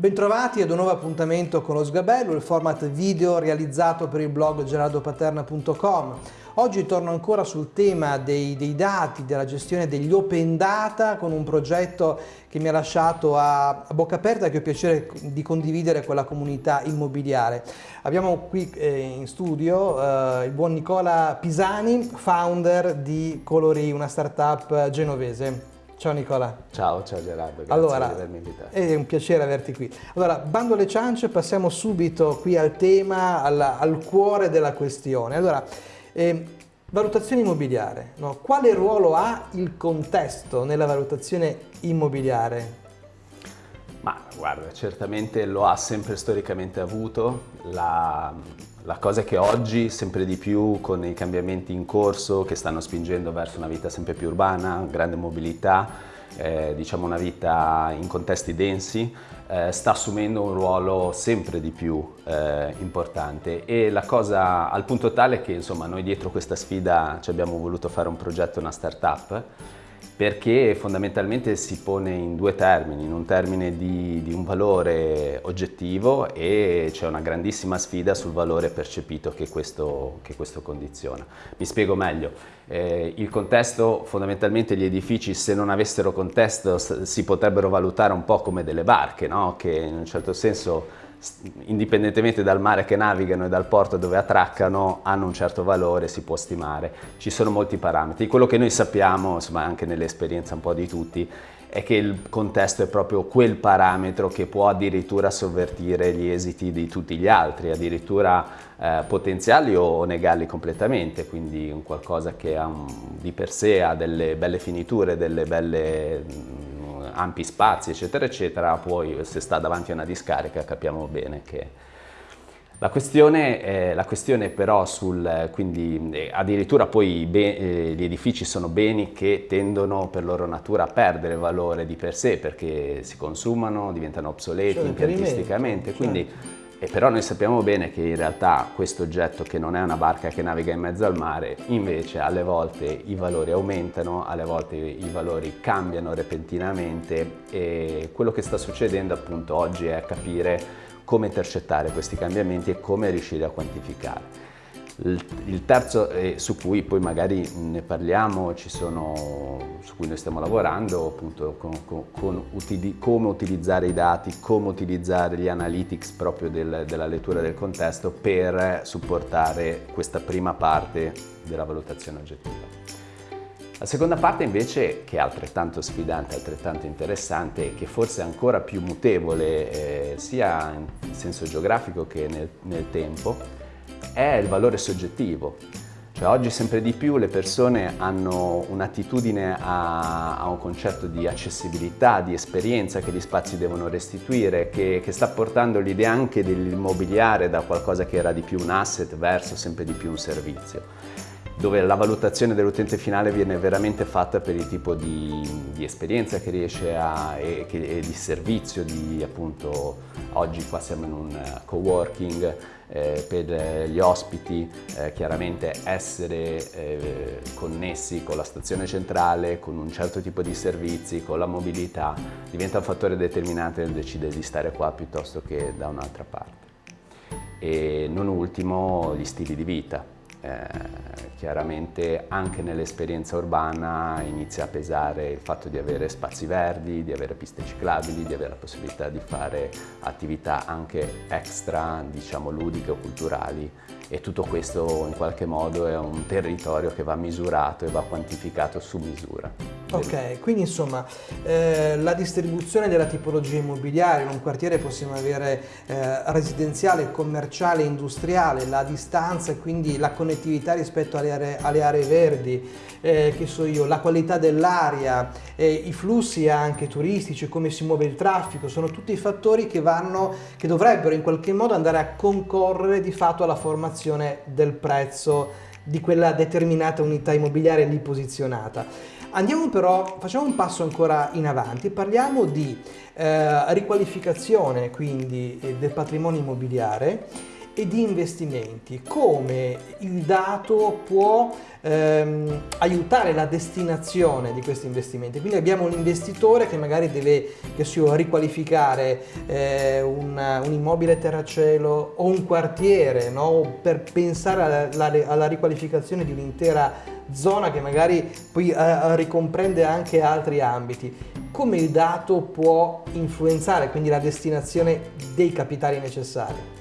Bentrovati ad un nuovo appuntamento con lo Sgabello, il format video realizzato per il blog gerardopaterna.com. Oggi torno ancora sul tema dei, dei, dati, della gestione degli open data con un progetto che mi ha lasciato a, a bocca aperta e che ho piacere di condividere con la comunità immobiliare. Abbiamo qui eh, in studio eh, il buon Nicola Pisani, founder di Colori, una startup genovese. Ciao Nicola. Ciao, ciao Gerardo, grazie allora, per avermi invitato. È un piacere averti qui. Allora, bando alle ciance, passiamo subito qui al tema, al, al cuore della questione. Allora, eh, valutazione immobiliare, no? quale ruolo ha il contesto nella valutazione immobiliare? Ma guarda, certamente lo ha sempre storicamente avuto, la, la cosa è che oggi sempre di più con i cambiamenti in corso che stanno spingendo verso una vita sempre più urbana, grande mobilità, eh, diciamo una vita in contesti densi, eh, sta assumendo un ruolo sempre di più eh, importante. E la cosa al punto tale che insomma noi dietro questa sfida ci abbiamo voluto fare un progetto, una startup perché fondamentalmente si pone in due termini, in un termine di, di un valore oggettivo e c'è una grandissima sfida sul valore percepito che questo, che questo condiziona. Mi spiego meglio, eh, il contesto, fondamentalmente gli edifici se non avessero contesto si potrebbero valutare un po' come delle barche, no? che in un certo senso indipendentemente dal mare che navigano e dal porto dove attraccano, hanno un certo valore, si può stimare. Ci sono molti parametri. Quello che noi sappiamo, insomma anche nell'esperienza un po' di tutti, è che il contesto è proprio quel parametro che può addirittura sovvertire gli esiti di tutti gli altri, addirittura eh, potenziali o negarli completamente, quindi un qualcosa che un, di per sé ha delle belle finiture, delle belle ampi spazi eccetera eccetera, poi se sta davanti a una discarica capiamo bene che... La questione, eh, la questione però sul, quindi eh, addirittura poi eh, gli edifici sono beni che tendono per loro natura a perdere valore di per sé perché si consumano, diventano obsoleti cioè, impiantisticamente, quindi certo e però noi sappiamo bene che in realtà questo oggetto che non è una barca che naviga in mezzo al mare, invece alle volte i valori aumentano, alle volte i valori cambiano repentinamente e quello che sta succedendo appunto oggi è capire come intercettare questi cambiamenti e come riuscire a quantificare. Il terzo, eh, su cui poi magari ne parliamo, sono, su cui noi stiamo lavorando, appunto con, con, con utili, come utilizzare i dati, come utilizzare gli analytics proprio del, della lettura del contesto per supportare questa prima parte della valutazione oggettiva. La seconda parte invece, che è altrettanto sfidante, altrettanto interessante e che forse è ancora più mutevole eh, sia in senso geografico che nel, nel tempo, è il valore soggettivo. Cioè, oggi sempre di più le persone hanno un'attitudine a, a, un concetto di accessibilità, di esperienza che gli spazi devono restituire, che, che sta portando l'idea anche dell'immobiliare da qualcosa che era di più un asset verso sempre di più un servizio dove la valutazione dell'utente finale viene veramente fatta per il tipo di, di esperienza che riesce a, e, che, e, di servizio, di appunto, oggi qua siamo in un uh, co-working, eh, per gli ospiti eh, chiaramente essere eh, connessi con la stazione centrale, con un certo tipo di servizi, con la mobilità, diventa un fattore determinante nel decidere di stare qua piuttosto che da un'altra parte. E non ultimo gli stili di vita eh, chiaramente anche nell'esperienza urbana inizia a pesare il fatto di avere spazi verdi, di avere piste ciclabili, di avere la possibilità di fare attività anche extra, diciamo ludiche o culturali e tutto questo in qualche modo è un territorio che va misurato e va quantificato su misura. Ok, quindi insomma eh, la distribuzione della tipologia immobiliare in un quartiere possiamo avere eh, residenziale, commerciale, industriale, la distanza e quindi la connettività rispetto alle aree, alle aree verdi, eh, che so io, la qualità dell'aria, i flussi anche turistici, come si muove il traffico, sono tutti fattori che, vanno, che dovrebbero in qualche modo andare a concorrere di fatto alla formazione del prezzo di quella determinata unità immobiliare lì posizionata. Andiamo però, facciamo un passo ancora in avanti, parliamo di eh, riqualificazione quindi eh, del patrimonio immobiliare e di investimenti, come il dato può ehm, aiutare la destinazione di questi investimenti. Quindi abbiamo un investitore che magari deve che so, riqualificare eh, un, un, immobile terracielo o un quartiere no? per pensare alla, alla, alla riqualificazione di un'intera zona che magari poi eh, ricomprende anche altri ambiti. Come il dato può influenzare quindi la destinazione dei capitali necessari?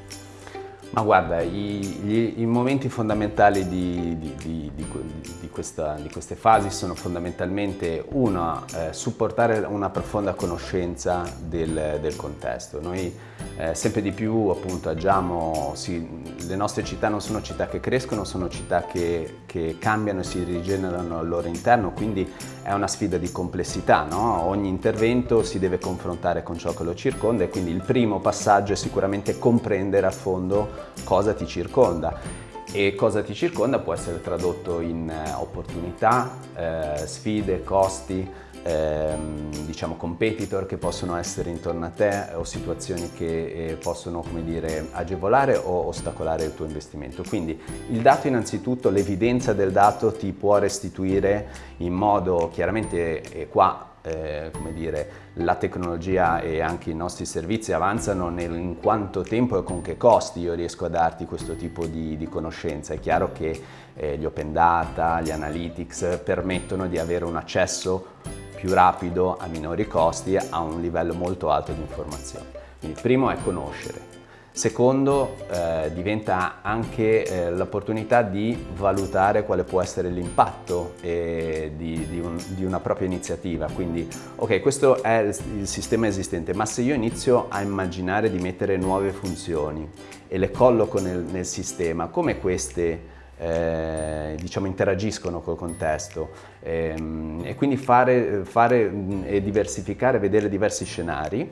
Ma guarda, i, gli, i momenti fondamentali di, di, di, questa, di queste fasi sono fondamentalmente uno, eh, supportare una profonda conoscenza del, del contesto. Noi eh, sempre di più appunto agiamo, sì, le nostre città non sono città che crescono, sono città che, che, cambiano e si rigenerano al loro interno, quindi è una sfida di complessità, no? ogni intervento si deve confrontare con ciò che lo circonda e quindi il primo passaggio è sicuramente comprendere a fondo cosa ti circonda e cosa ti circonda può essere tradotto in eh, opportunità, eh, sfide, costi, ehm, diciamo competitor che possono essere intorno a te o situazioni che eh, possono come dire, agevolare o ostacolare il tuo investimento. Quindi il dato innanzitutto, l'evidenza del dato ti può restituire in modo chiaramente eh, qua eh, come dire, la tecnologia e anche i nostri servizi avanzano nel, in quanto tempo e con che costi io riesco a darti questo tipo di, di conoscenza. È chiaro che eh, gli open data, gli analytics permettono di avere un accesso più rapido, a minori costi, a un livello molto alto di informazione. Quindi primo è conoscere. Secondo, eh, diventa anche eh, l'opportunità di valutare quale può essere l'impatto eh, di, di, un, di, una propria iniziativa. Quindi, ok, questo è il, il sistema esistente, ma se io inizio a immaginare di mettere nuove funzioni e le colloco nel, nel sistema, come queste eh, diciamo, interagiscono col contesto ehm, e quindi fare, fare e diversificare, vedere diversi scenari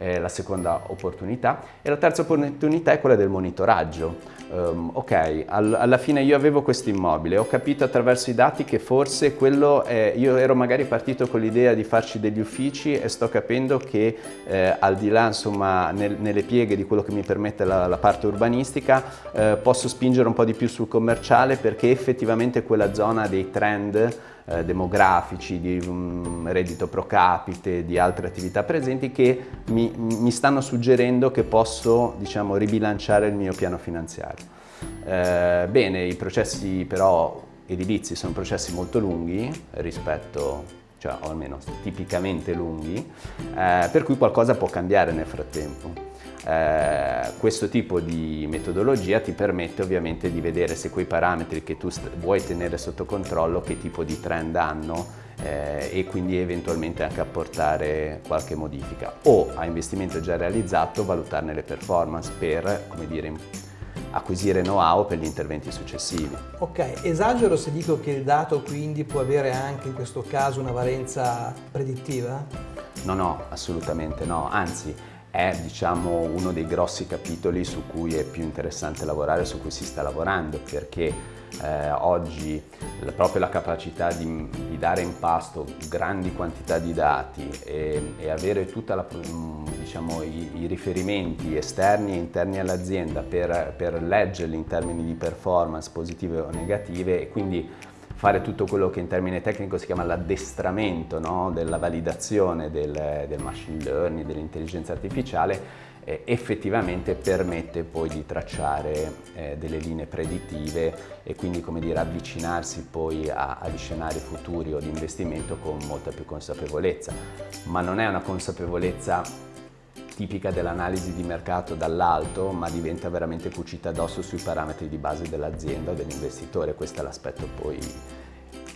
eh, la seconda opportunità e la terza opportunità è quella del monitoraggio. Um, ok, al, alla fine io avevo questo immobile, ho capito attraverso i dati che forse quello, è, io ero magari partito con l'idea di farci degli uffici e sto capendo che eh, al di là insomma nel, nelle pieghe di quello che mi permette la, la parte urbanistica eh, posso spingere un po' di più sul commerciale perché effettivamente quella zona dei trend eh, demografici, di um, reddito pro capite, di altre attività presenti che mi, mi stanno suggerendo che posso diciamo, ribilanciare il mio piano finanziario. Eh, bene, i processi però edilizi sono processi molto lunghi rispetto cioè, o almeno tipicamente lunghi, eh, per cui qualcosa può cambiare nel frattempo. Eh, questo tipo di metodologia ti permette ovviamente di vedere se quei parametri che tu vuoi tenere sotto controllo che tipo di trend hanno eh, e quindi eventualmente anche apportare qualche modifica o a investimento già realizzato valutarne le performance per come dire acquisire know-how per gli interventi successivi. Ok, esagero se dico che il dato quindi può avere anche in questo caso una valenza predittiva? No, no, assolutamente no, anzi è diciamo, uno dei grossi capitoli su cui è più interessante lavorare, su cui si sta lavorando, perché eh, oggi proprio la capacità di, di, dare in pasto grandi quantità di dati e, e avere tutti diciamo, i, i, riferimenti esterni e interni all'azienda per, per leggerli in termini di performance positive o negative e quindi fare tutto quello che in termine tecnico si chiama l'addestramento no? della validazione del, del, machine learning, dell'intelligenza artificiale, eh, effettivamente permette poi di tracciare eh, delle linee predittive e quindi come dire avvicinarsi poi a, agli scenari futuri o di investimento con molta più consapevolezza. Ma non è una consapevolezza tipica dell'analisi di mercato dall'alto, ma diventa veramente cucita addosso sui parametri di base dell'azienda o dell'investitore. Questo è l'aspetto poi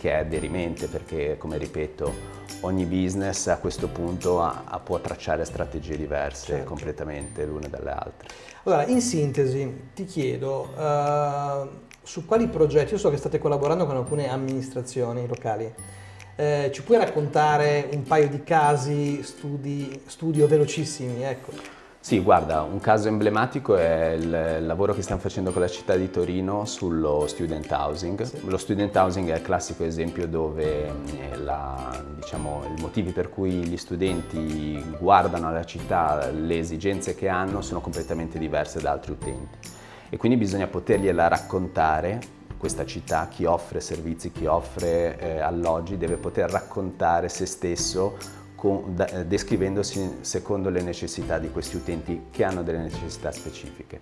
che è derimente perché, come ripeto, ogni business a questo punto ha, ha, può tracciare strategie diverse certo. completamente l'una dalle altre. Allora, in sintesi, ti chiedo, uh, su quali progetti, io so che state collaborando con alcune amministrazioni locali, eh, ci puoi raccontare un paio di casi, studi, studio velocissimi? Ecco. Sì, guarda, un caso emblematico è il lavoro che stiamo facendo con la città di Torino sullo student housing. Sì. Lo student housing è il classico esempio dove eh, la, diciamo, i motivi per cui gli studenti guardano alla città, le esigenze che hanno sono completamente diverse da altri utenti e quindi bisogna potergliela raccontare questa città, chi offre servizi, chi offre eh, alloggi deve poter raccontare se stesso con, da, eh, descrivendosi secondo le necessità di questi utenti che hanno delle necessità specifiche.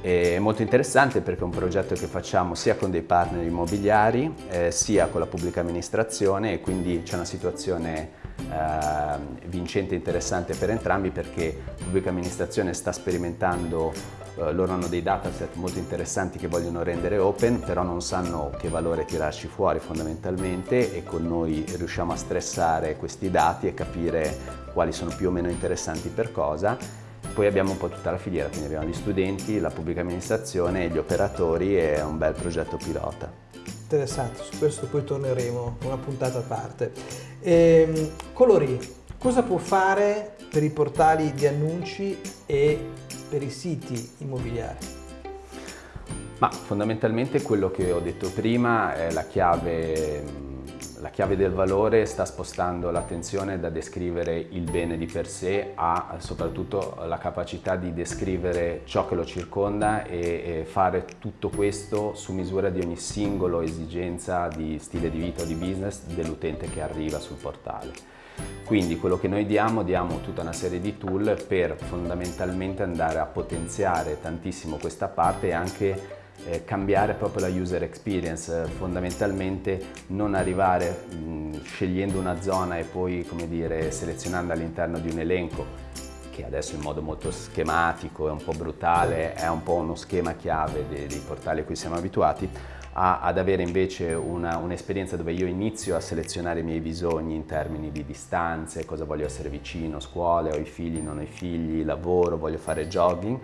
È molto interessante perché è un progetto che facciamo sia con dei partner immobiliari eh, sia con la pubblica amministrazione e quindi c'è una situazione eh, vincente e interessante per entrambi perché la pubblica amministrazione sta sperimentando eh, loro hanno dei dataset molto interessanti che vogliono rendere open, però non sanno che valore tirarci fuori fondamentalmente e con noi riusciamo a stressare questi dati e capire quali sono più o meno interessanti per cosa. Poi abbiamo un po' tutta la filiera, quindi abbiamo gli studenti, la pubblica amministrazione, gli operatori e un bel progetto pilota. Interessante, su questo poi torneremo una puntata a parte. Ehm, Colori, cosa può fare per i portali di annunci e per i siti immobiliari? Ma fondamentalmente quello che ho detto prima è la chiave, la chiave del valore sta spostando l'attenzione da descrivere il bene di per sé a soprattutto la capacità di descrivere ciò che lo circonda e, fare tutto questo su misura di ogni singolo esigenza di stile di vita o di business dell'utente che arriva sul portale. Quindi quello che noi diamo, diamo tutta una serie di tool per fondamentalmente andare a potenziare tantissimo questa parte e anche eh, cambiare proprio la user experience, fondamentalmente non arrivare mh, scegliendo una zona e poi come dire, selezionando all'interno di un elenco che adesso in modo molto schematico e un po' brutale è un po' uno schema chiave dei, dei portali a cui siamo abituati, a, ad avere invece un'esperienza un dove io inizio a selezionare i miei bisogni in termini di distanze, cosa voglio essere vicino, scuole, ho i figli, non ho i figli, lavoro, voglio fare jogging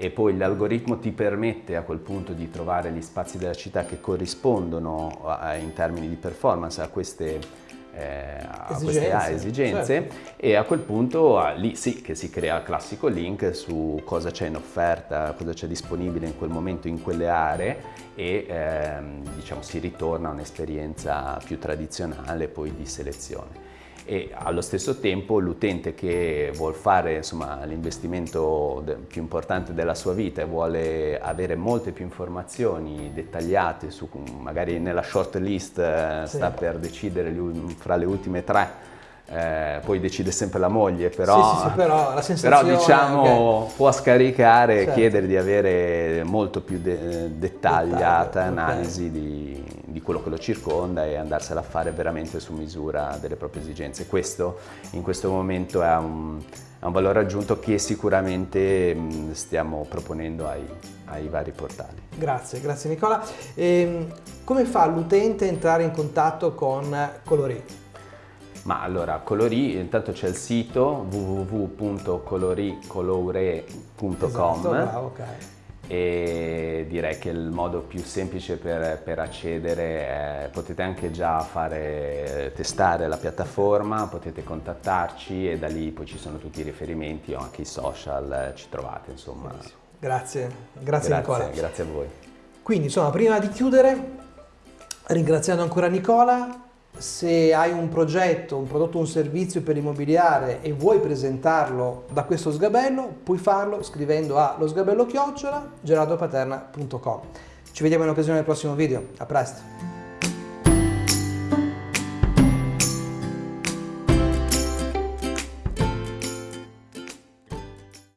e poi l'algoritmo ti permette a quel punto di trovare gli spazi della città che corrispondono a, in termini di performance a queste eh, a queste esigenze certo. e a quel punto ah, lì sì che si crea il classico link su cosa c'è in offerta, cosa c'è disponibile in quel momento in quelle aree e ehm, diciamo si ritorna a un'esperienza più tradizionale poi di selezione e allo stesso tempo l'utente che vuole fare l'investimento più importante della sua vita e vuole avere molte più informazioni dettagliate su magari nella short list eh, sì. sta per decidere fra le ultime tre eh, poi decide sempre la moglie, però, sì, sì, sì, però, la però diciamo okay. può scaricare e certo. chiedere di avere molto più de dettagliata Dettaglio, analisi okay. di, di, quello che lo circonda e andarsela a fare veramente su misura delle proprie esigenze. Questo in questo momento è un, è un valore aggiunto che sicuramente mh, stiamo proponendo ai, ai, vari portali. Grazie, grazie Nicola. E, ehm, come fa l'utente a entrare in contatto con Colori? Ma allora, Colori, intanto c'è il sito www.coloricolore.com esatto, okay. E direi che il modo più semplice per, per accedere è, potete anche già fare, testare la piattaforma, potete contattarci e da lì poi ci sono tutti i riferimenti o anche i social, ci trovate insomma. Grazie, grazie, grazie Nicola. Grazie a voi. Quindi insomma, prima di chiudere, ringraziando ancora Nicola, se hai un progetto, un prodotto, un servizio per l'immobiliare e vuoi presentarlo da questo sgabello, puoi farlo scrivendo a losgabello chiocciola gerardopaterna.com. Ci vediamo in occasione del prossimo video, a presto!